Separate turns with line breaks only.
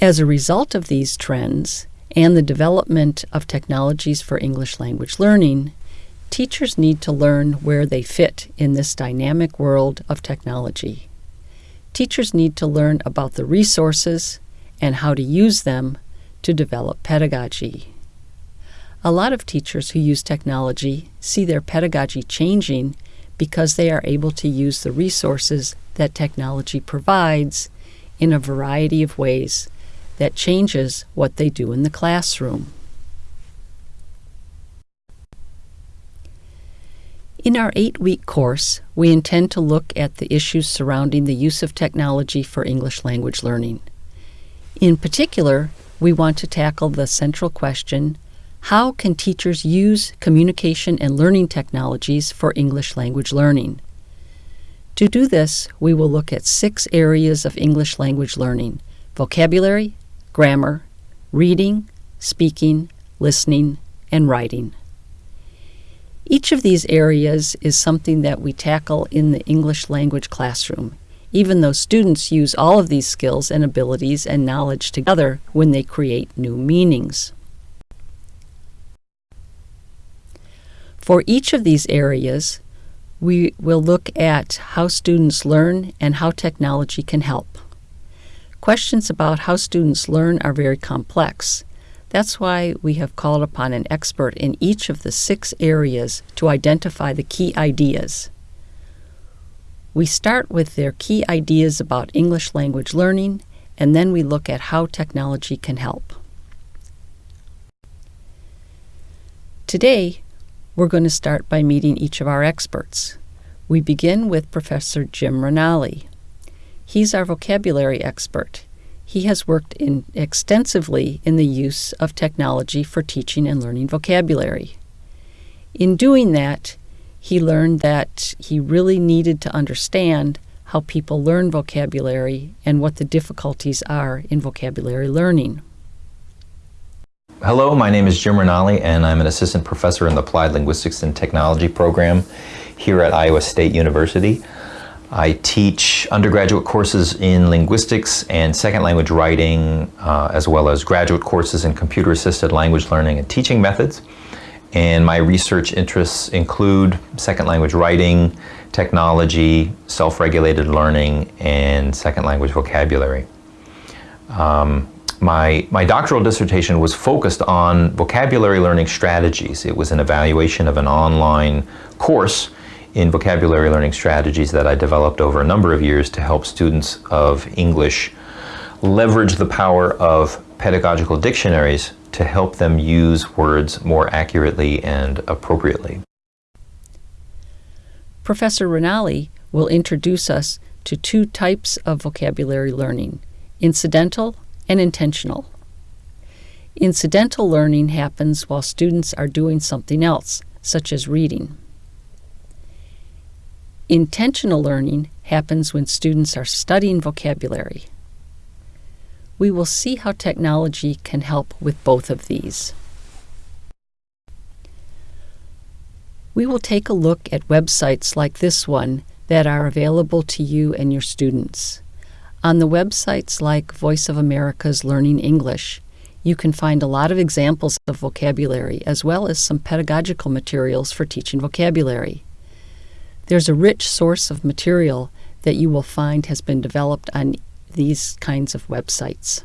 As a result of these trends and the development of technologies for English language learning, teachers need to learn where they fit in this dynamic world of technology. Teachers need to learn about the resources and how to use them to develop pedagogy. A lot of teachers who use technology see their pedagogy changing because they are able to use the resources that technology provides in a variety of ways that changes what they do in the classroom. In our eight week course, we intend to look at the issues surrounding the use of technology for English language learning. In particular, we want to tackle the central question how can teachers use communication and learning technologies for English language learning? To do this, we will look at six areas of English language learning vocabulary, grammar, reading, speaking, listening, and writing. Each of these areas is something that we tackle in the English language classroom, even though students use all of these skills and abilities and knowledge together when they create new meanings. For each of these areas, we will look at how students learn and how technology can help. Questions about how students learn are very complex. That's why we have called upon an expert in each of the six areas to identify the key ideas. We start with their key ideas about English language learning, and then we look at how technology can help. Today, we're going to start by meeting each of our experts. We begin with Professor Jim Ranalli. He's our vocabulary expert. He has worked in extensively in the use of technology for teaching and learning vocabulary. In doing that, he learned that he really needed to understand how people learn vocabulary and what the difficulties are in vocabulary learning.
Hello, my name is Jim Ranalli and I'm an assistant professor in the Applied Linguistics and Technology program here at Iowa State University. I teach undergraduate courses in linguistics and second language writing, uh, as well as graduate courses in computer assisted language learning and teaching methods. And my research interests include second language writing, technology, self regulated learning, and second language vocabulary. Um, my, my doctoral dissertation was focused on vocabulary learning strategies. It was an evaluation of an online course in vocabulary learning strategies that I developed over a number of years to help students of English leverage the power of pedagogical dictionaries to help them use words more accurately and appropriately.
Professor Ranalli will introduce us to two types of vocabulary learning incidental and intentional. Incidental learning happens while students are doing something else, such as reading. Intentional learning happens when students are studying vocabulary. We will see how technology can help with both of these. We will take a look at websites like this one that are available to you and your students. On the websites like Voice of America's Learning English, you can find a lot of examples of vocabulary as well as some pedagogical materials for teaching vocabulary. There's a rich source of material that you will find has been developed on these kinds of websites.